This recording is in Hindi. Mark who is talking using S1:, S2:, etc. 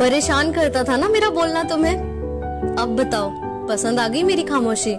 S1: परेशान करता था ना मेरा बोलना तुम्हें? अब बताओ पसंद आ गई मेरी खामोशी?